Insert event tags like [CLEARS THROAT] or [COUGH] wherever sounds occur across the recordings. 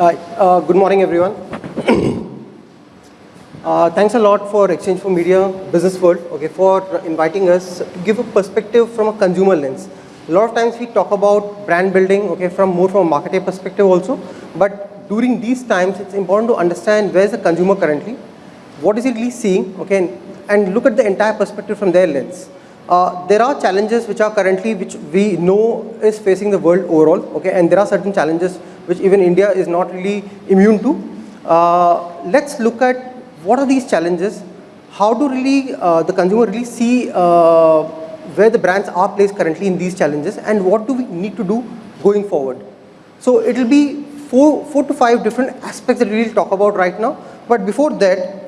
Uh, good morning, everyone. [CLEARS THROAT] uh, thanks a lot for Exchange for Media Business World okay, for inviting us to give a perspective from a consumer lens. A lot of times we talk about brand building okay, from more from a marketing perspective also, but during these times it's important to understand where is the consumer currently, what is he really seeing, okay, and, and look at the entire perspective from their lens. Uh, there are challenges which are currently, which we know is facing the world overall, okay, and there are certain challenges which even India is not really immune to. Uh, let's look at what are these challenges, how do really uh, the consumer really see uh, where the brands are placed currently in these challenges and what do we need to do going forward. So it will be four, four to five different aspects that we will talk about right now, but before that,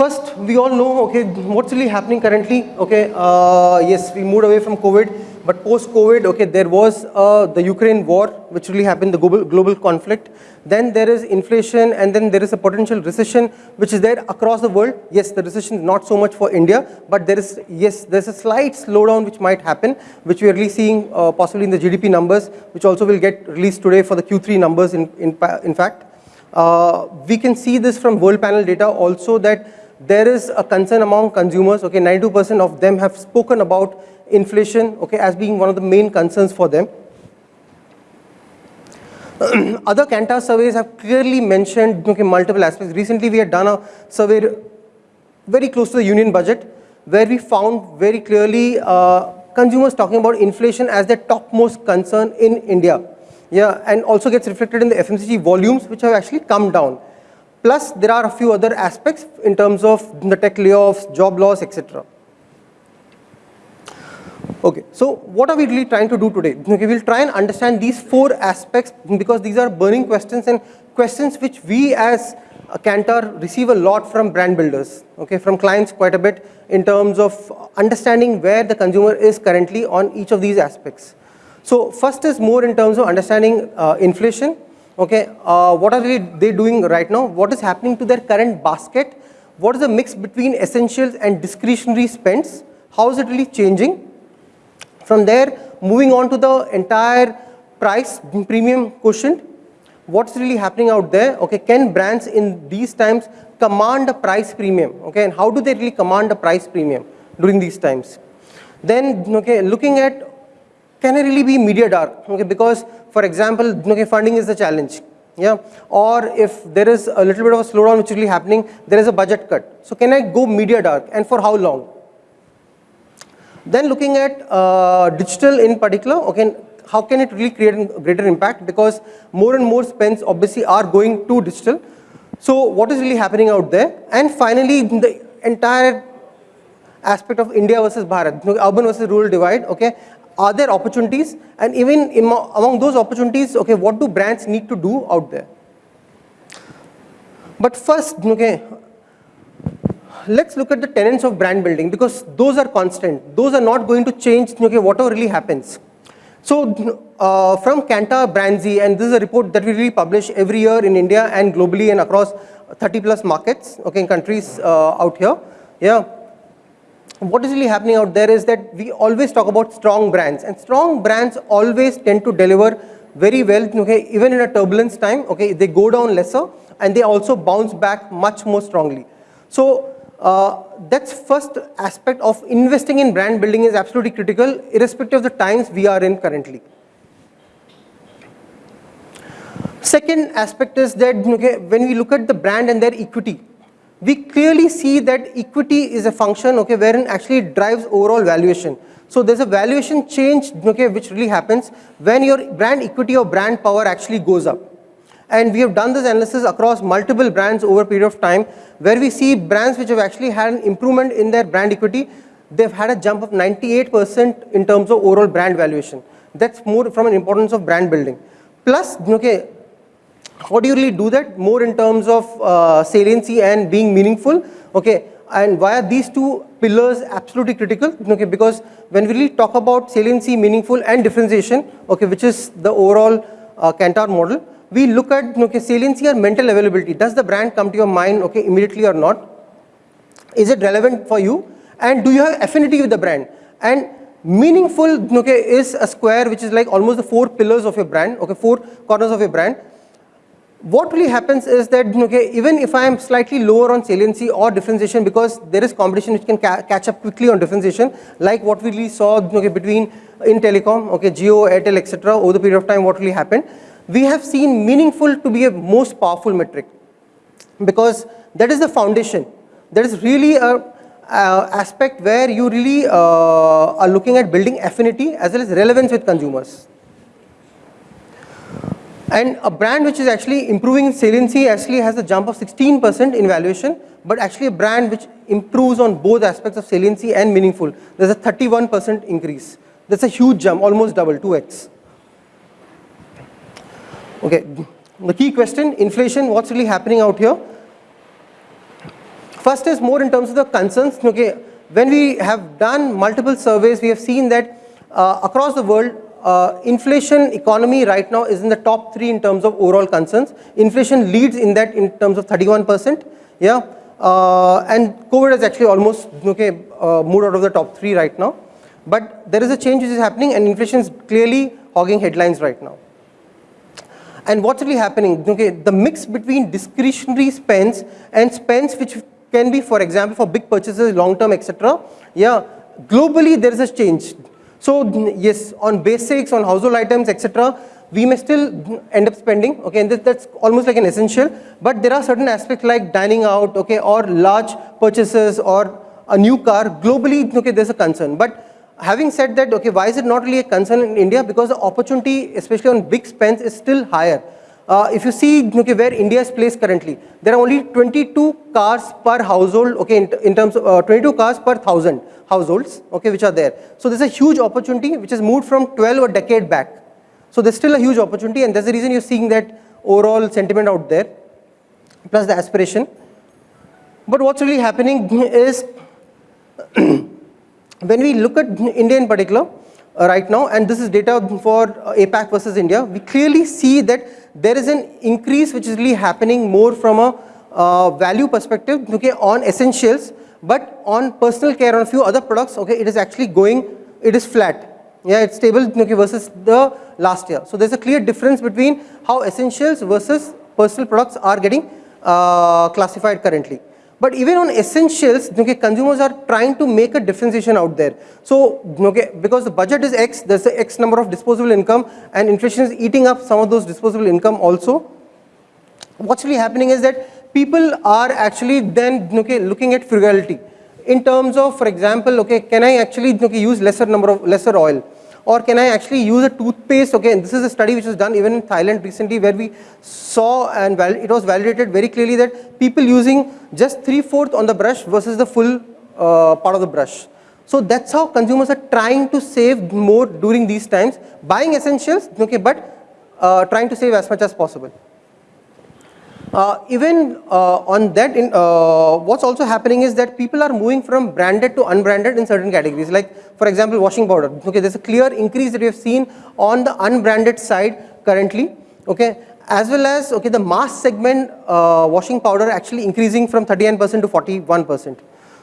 First, we all know, okay, what's really happening currently, okay, uh, yes, we moved away from COVID, but post-COVID, okay, there was uh, the Ukraine war, which really happened, the global, global conflict. Then there is inflation, and then there is a potential recession, which is there across the world. Yes, the recession is not so much for India, but there is, yes, there's a slight slowdown which might happen, which we are really seeing uh, possibly in the GDP numbers, which also will get released today for the Q3 numbers in, in, in fact. Uh, we can see this from world panel data also that there is a concern among consumers, okay, 92% of them have spoken about inflation, okay, as being one of the main concerns for them. [CLEARS THROAT] Other Kantar surveys have clearly mentioned okay, multiple aspects. Recently, we had done a survey very close to the union budget, where we found very clearly uh, consumers talking about inflation as their topmost concern in India. Yeah, and also gets reflected in the FMCG volumes, which have actually come down. Plus, there are a few other aspects in terms of the tech layoffs, job loss, etc. Okay, so what are we really trying to do today? Okay, we'll try and understand these four aspects because these are burning questions and questions which we as a Kantar receive a lot from brand builders, okay, from clients quite a bit in terms of understanding where the consumer is currently on each of these aspects. So first is more in terms of understanding uh, inflation, okay, uh, what are they doing right now, what is happening to their current basket, what is the mix between essentials and discretionary spends, how is it really changing. From there, moving on to the entire price premium quotient, what's really happening out there, okay, can brands in these times command a price premium, okay, and how do they really command a price premium during these times. Then, okay, looking at can I really be media dark, okay, because for example, okay, funding is the challenge. Yeah, or if there is a little bit of a slowdown which is really happening, there is a budget cut. So can I go media dark and for how long? Then looking at uh, digital in particular, okay, how can it really create a greater impact? Because more and more spends obviously are going to digital. So what is really happening out there? And finally, the entire aspect of India versus Bharat, urban versus rural divide, okay, are there opportunities? And even among those opportunities okay what do brands need to do out there? But first okay let's look at the tenets of brand building because those are constant. Those are not going to change okay whatever really happens. So uh, from Kantar BrandZ and this is a report that we really publish every year in India and globally and across 30 plus markets okay countries uh, out here yeah what is really happening out there is that we always talk about strong brands and strong brands always tend to deliver very well okay even in a turbulence time okay they go down lesser and they also bounce back much more strongly. So uh, that's first aspect of investing in brand building is absolutely critical irrespective of the times we are in currently. Second aspect is that okay when we look at the brand and their equity we clearly see that equity is a function okay wherein actually drives overall valuation. So there's a valuation change okay which really happens when your brand equity or brand power actually goes up. And we have done this analysis across multiple brands over a period of time where we see brands which have actually had an improvement in their brand equity they've had a jump of 98% in terms of overall brand valuation. That's more from an importance of brand building. Plus okay how do you really do that? More in terms of uh, saliency and being meaningful. Okay, and why are these two pillars absolutely critical? Okay, because when we really talk about saliency, meaningful, and differentiation, okay, which is the overall uh, Kantar model, we look at okay, saliency or mental availability. Does the brand come to your mind okay, immediately or not? Is it relevant for you? And do you have affinity with the brand? And meaningful okay, is a square which is like almost the four pillars of your brand, okay, four corners of your brand what really happens is that okay, even if I am slightly lower on saliency or differentiation because there is competition which can ca catch up quickly on differentiation like what we really saw okay, between in telecom, okay, Jio, Airtel, etc. over the period of time what really happened, we have seen meaningful to be a most powerful metric because that is the foundation. That is really a, a aspect where you really uh, are looking at building affinity as well as relevance with consumers. And a brand which is actually improving in saliency actually has a jump of 16% in valuation, but actually a brand which improves on both aspects of saliency and meaningful, there's a 31% increase. That's a huge jump, almost double, 2x. Okay, the key question, inflation, what's really happening out here? First is more in terms of the concerns. Okay, when we have done multiple surveys, we have seen that uh, across the world, uh, inflation economy right now is in the top three in terms of overall concerns. Inflation leads in that in terms of 31%. Yeah, uh, and COVID has actually almost okay uh, moved out of the top three right now. But there is a change which is happening, and inflation is clearly hogging headlines right now. And what's really happening? Okay, the mix between discretionary spends and spends which can be, for example, for big purchases, long term, etc. Yeah, globally there is a change. So yes, on basics, on household items, etc., we may still end up spending, okay, and that's almost like an essential, but there are certain aspects like dining out, okay, or large purchases or a new car, globally, okay, there's a concern. But having said that, okay, why is it not really a concern in India? Because the opportunity, especially on big spends, is still higher. Uh, if you see okay, where India is placed currently, there are only 22 cars per household, okay, in, in terms of uh, 22 cars per thousand households, okay, which are there. So there's a huge opportunity which has moved from 12 a decade back. So there's still a huge opportunity and that's the reason you're seeing that overall sentiment out there, plus the aspiration. But what's really happening [LAUGHS] is [CLEARS THROAT] when we look at India in particular, uh, right now, and this is data for uh, APAC versus India, we clearly see that there is an increase which is really happening more from a uh, value perspective okay, on essentials, but on personal care on a few other products, okay, it is actually going, it is flat. Yeah, it's stable okay, versus the last year. So there's a clear difference between how essentials versus personal products are getting uh, classified currently. But even on essentials, okay, consumers are trying to make a differentiation out there. So, okay, because the budget is X, there's a X number of disposable income and inflation is eating up some of those disposable income also. What's really happening is that people are actually then okay, looking at frugality in terms of, for example, okay, can I actually okay, use lesser number of lesser oil? Or can I actually use a toothpaste? Okay, and this is a study which was done even in Thailand recently where we saw and it was validated very clearly that people using just three-fourths on the brush versus the full uh, part of the brush. So that's how consumers are trying to save more during these times, buying essentials, okay, but uh, trying to save as much as possible. Uh, even uh, on that, in, uh, what's also happening is that people are moving from branded to unbranded in certain categories. Like, for example, washing powder. Okay, there's a clear increase that we have seen on the unbranded side currently. Okay, as well as okay, the mass segment uh, washing powder actually increasing from 39% to 41%.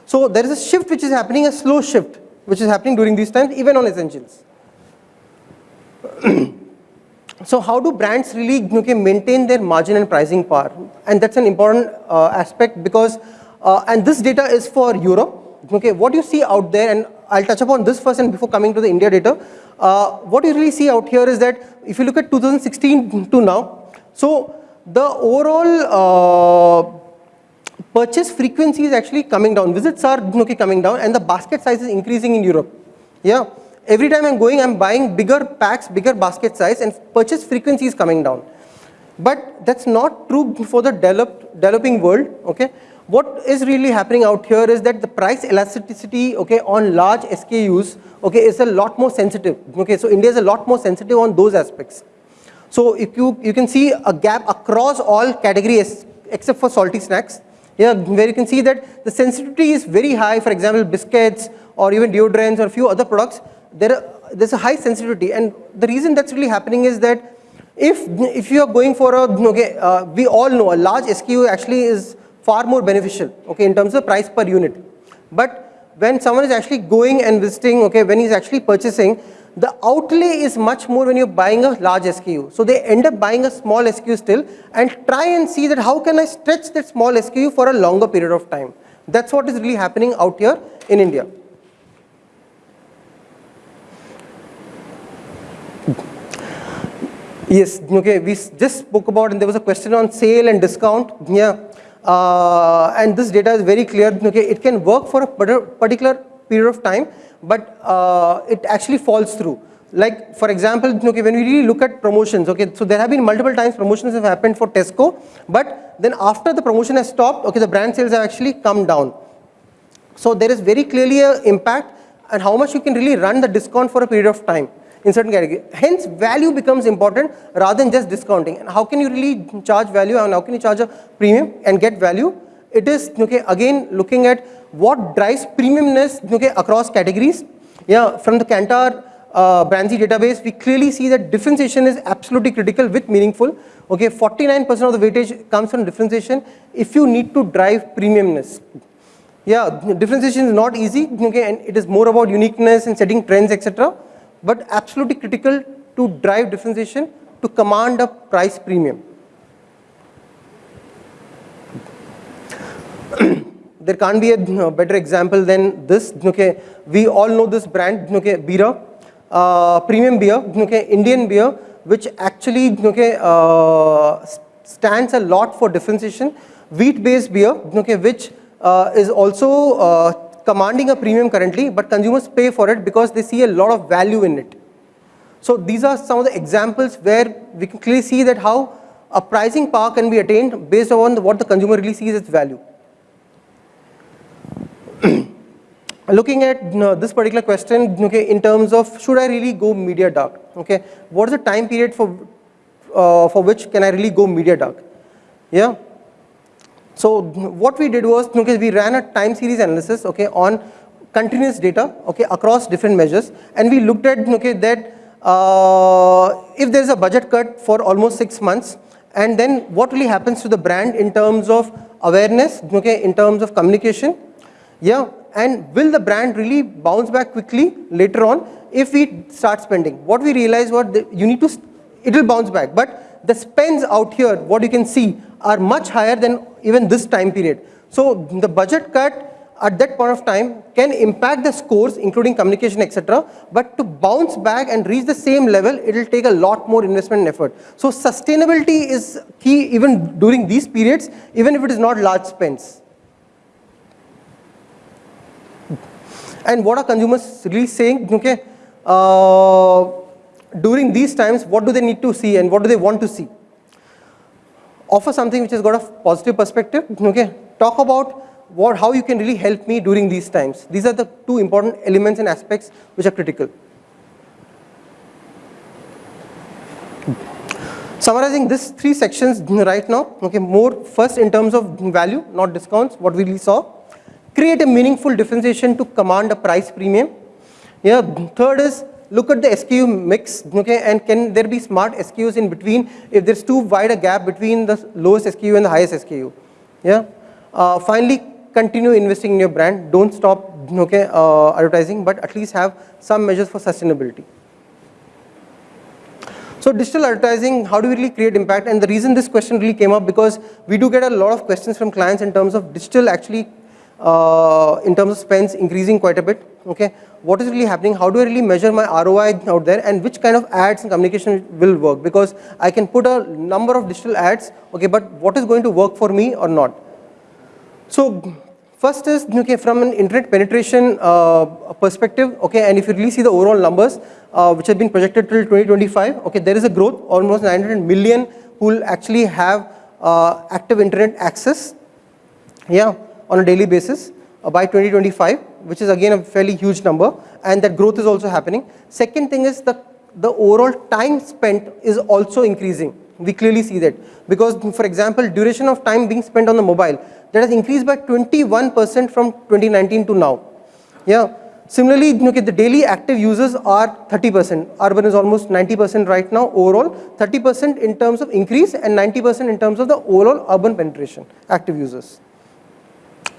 So there is a shift which is happening, a slow shift, which is happening during these times, even on essentials. [CLEARS THROAT] So how do brands really okay, maintain their margin and pricing power? And that's an important uh, aspect because, uh, and this data is for Europe. Okay, what you see out there, and I'll touch upon this first and before coming to the India data. Uh, what you really see out here is that if you look at 2016 to now, so the overall uh, purchase frequency is actually coming down. Visits are okay, coming down and the basket size is increasing in Europe. Yeah every time I'm going, I'm buying bigger packs, bigger basket size and purchase frequency is coming down. But that's not true for the developed, developing world, okay. What is really happening out here is that the price elasticity, okay, on large SKUs, okay, is a lot more sensitive, okay. So India is a lot more sensitive on those aspects. So if you, you can see a gap across all categories except for salty snacks, yeah, where you can see that the sensitivity is very high, for example, biscuits or even deodorants or a few other products, there are, there's a high sensitivity and the reason that's really happening is that if if you are going for a okay uh, we all know a large SKU actually is far more beneficial okay in terms of price per unit but when someone is actually going and visiting, okay, when he's actually purchasing, the outlay is much more when you're buying a large SKU. So they end up buying a small SKU still and try and see that how can I stretch that small SKU for a longer period of time. That's what is really happening out here in India. Yes, okay, we just spoke about and there was a question on sale and discount. Yeah, uh, and this data is very clear. Okay, it can work for a particular period of time, but uh, it actually falls through. Like for example, okay, when we really look at promotions, okay, so there have been multiple times promotions have happened for Tesco, but then after the promotion has stopped, okay, the brand sales have actually come down. So there is very clearly a impact and how much you can really run the discount for a period of time in certain category. Hence, value becomes important rather than just discounting. And how can you really charge value and how can you charge a premium and get value? It is, okay, again, looking at what drives premiumness okay, across categories. Yeah, from the Kantar uh, database, we clearly see that differentiation is absolutely critical with meaningful. Okay, 49% of the weightage comes from differentiation if you need to drive premiumness. Yeah, differentiation is not easy, okay, and it is more about uniqueness and setting trends, etc but absolutely critical to drive differentiation to command a price premium. [CLEARS THROAT] there can't be a better example than this. Okay, we all know this brand, okay, Bira, uh, premium beer, okay, Indian beer, which actually okay, uh, stands a lot for differentiation. Wheat-based beer, okay, which uh, is also uh, commanding a premium currently, but consumers pay for it because they see a lot of value in it. So these are some of the examples where we can clearly see that how a pricing power can be attained based on what the consumer really sees as value. [CLEARS THROAT] Looking at you know, this particular question, okay, in terms of should I really go media dark? Okay, what is the time period for uh, for which can I really go media dark? Yeah, so what we did was okay, we ran a time series analysis okay, on continuous data okay, across different measures and we looked at okay, that uh, if there is a budget cut for almost 6 months and then what really happens to the brand in terms of awareness, okay, in terms of communication, yeah, and will the brand really bounce back quickly later on if we start spending. What we realized was you need to, it will bounce back, but the spends out here, what you can see are much higher than even this time period. So the budget cut at that point of time can impact the scores including communication etc. But to bounce back and reach the same level it will take a lot more investment and effort. So sustainability is key even during these periods even if it is not large spends. And what are consumers really saying? Okay, uh, during these times what do they need to see and what do they want to see? offer something which has got a positive perspective, okay, talk about what, how you can really help me during these times. These are the two important elements and aspects which are critical. Summarizing these three sections right now, okay, more first in terms of value, not discounts, what we really saw. Create a meaningful differentiation to command a price premium. Yeah, third is look at the SKU mix, okay, and can there be smart SKUs in between if there's too wide a gap between the lowest SKU and the highest SKU, yeah. Uh, finally, continue investing in your brand. Don't stop, okay, uh, advertising, but at least have some measures for sustainability. So digital advertising, how do we really create impact? And the reason this question really came up because we do get a lot of questions from clients in terms of digital actually uh, in terms of spends increasing quite a bit. Okay, what is really happening? How do I really measure my ROI out there, and which kind of ads and communication will work? Because I can put a number of digital ads. Okay, but what is going to work for me or not? So first is okay from an internet penetration uh, perspective. Okay, and if you really see the overall numbers uh, which have been projected till 2025. Okay, there is a growth almost 900 million who will actually have uh, active internet access. Yeah on a daily basis uh, by 2025 which is again a fairly huge number and that growth is also happening. Second thing is the, the overall time spent is also increasing. We clearly see that because for example duration of time being spent on the mobile that has increased by 21% from 2019 to now. Yeah. Similarly, okay, the daily active users are 30%. Urban is almost 90% right now overall, 30% in terms of increase and 90% in terms of the overall urban penetration, active users.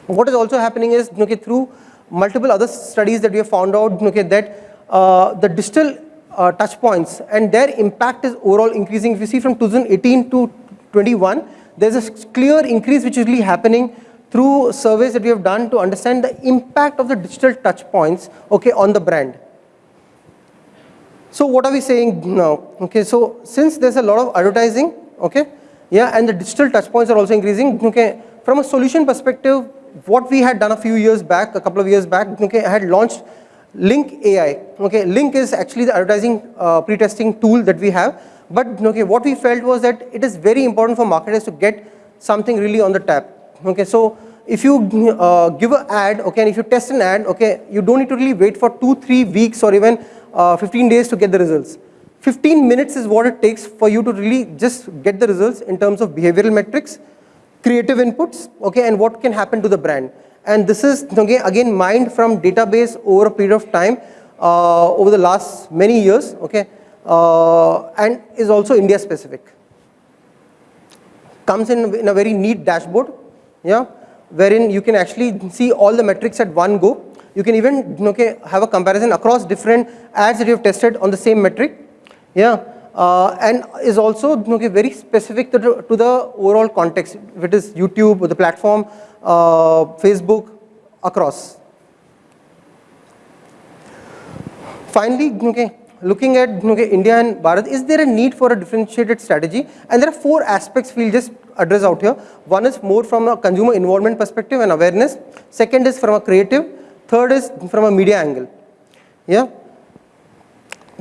What is also happening is okay, through multiple other studies that we have found out okay, that uh, the digital uh, touch points and their impact is overall increasing. If you see from 2018 to 21, there's a clear increase which is really happening through surveys that we have done to understand the impact of the digital touch points okay, on the brand. So what are we saying now? Okay, so since there's a lot of advertising, okay, yeah, and the digital touch points are also increasing, okay, from a solution perspective, what we had done a few years back, a couple of years back, okay, I had launched Link AI. Okay, Link is actually the advertising uh, pre-testing tool that we have. But okay, what we felt was that it is very important for marketers to get something really on the tap. Okay, so if you uh, give an ad, okay, and if you test an ad, okay, you don't need to really wait for two, three weeks or even uh, 15 days to get the results. 15 minutes is what it takes for you to really just get the results in terms of behavioral metrics, creative inputs, okay, and what can happen to the brand. And this is again, again mined from database over a period of time uh, over the last many years, okay, uh, and is also India specific. Comes in, in a very neat dashboard, yeah, wherein you can actually see all the metrics at one go. You can even okay, have a comparison across different ads that you have tested on the same metric, yeah, uh, and is also very specific to the, to the overall context, it is YouTube or the platform, uh, Facebook, across. Finally, looking at India and Bharat, is there a need for a differentiated strategy? And there are four aspects we'll just address out here. One is more from a consumer involvement perspective and awareness. Second is from a creative. Third is from a media angle. Yeah.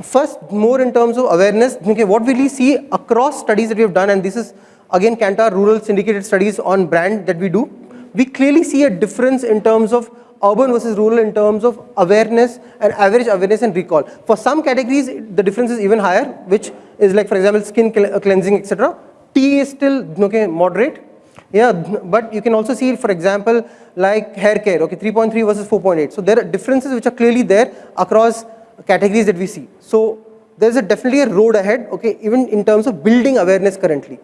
First, more in terms of awareness, okay, what we really see across studies that we have done, and this is again Kantar rural syndicated studies on brand that we do, we clearly see a difference in terms of urban versus rural in terms of awareness and average awareness and recall. For some categories, the difference is even higher, which is like, for example, skin uh, cleansing, etc. Tea is still okay, moderate. Yeah, but you can also see, for example, like hair care, okay, 3.3 versus 4.8. So there are differences which are clearly there across categories that we see. So there's a definitely a road ahead, okay, even in terms of building awareness currently.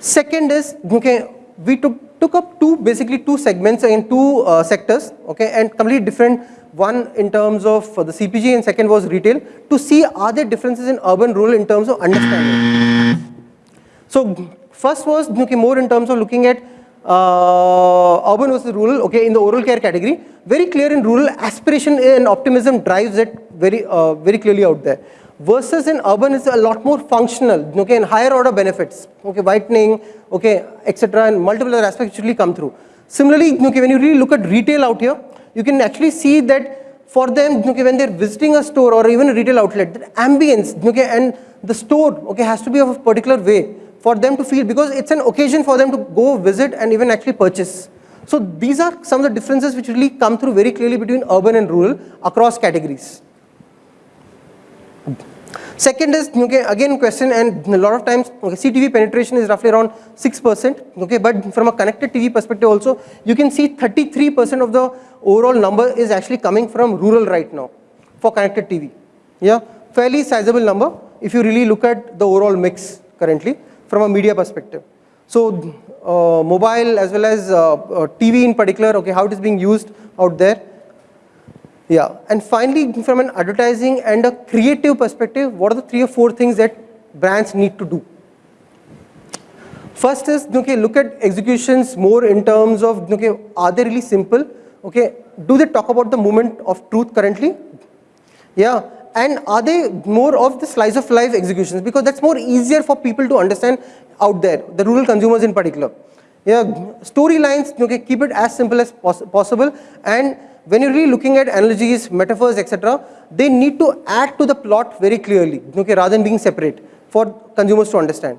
Second is, okay, we took, took up two, basically two segments in two uh, sectors, okay, and completely different, one in terms of the CPG and second was retail, to see are there differences in urban rural in terms of understanding. So first was okay, more in terms of looking at uh, urban versus rural, okay, in the oral care category, very clear in rural, aspiration and optimism drives it very, uh, very clearly out there. Versus in urban is a lot more functional, okay, and higher order benefits, okay, whitening, okay, etc., and multiple other aspects really come through. Similarly, okay, when you really look at retail out here, you can actually see that for them, okay, when they're visiting a store or even a retail outlet, the ambience, okay, and the store, okay, has to be of a particular way for them to feel because it's an occasion for them to go visit and even actually purchase. So these are some of the differences which really come through very clearly between urban and rural across categories. Second is, okay, again question and a lot of times okay, CTV penetration is roughly around 6%, okay, but from a connected TV perspective also, you can see 33% of the overall number is actually coming from rural right now for connected TV. Yeah, fairly sizable number if you really look at the overall mix currently from a media perspective. So uh, mobile as well as uh, uh, TV in particular, okay, how it is being used out there. Yeah, and finally from an advertising and a creative perspective, what are the three or four things that brands need to do? First is, okay, look at executions more in terms of, okay, are they really simple? Okay, do they talk about the moment of truth currently? Yeah, and are they more of the slice of life executions because that's more easier for people to understand out there, the rural consumers in particular. Yeah, storylines, okay, keep it as simple as poss possible and when you're really looking at analogies, metaphors, etc., they need to add to the plot very clearly, okay, rather than being separate for consumers to understand.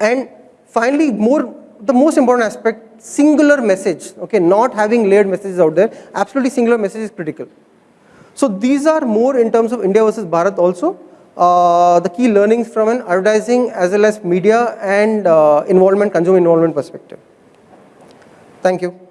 And finally, more the most important aspect, singular message, okay, not having layered messages out there, absolutely singular message is critical. So these are more in terms of India versus Bharat also. Uh, the key learnings from an advertising as well as media and uh, involvement, consumer involvement perspective. Thank you.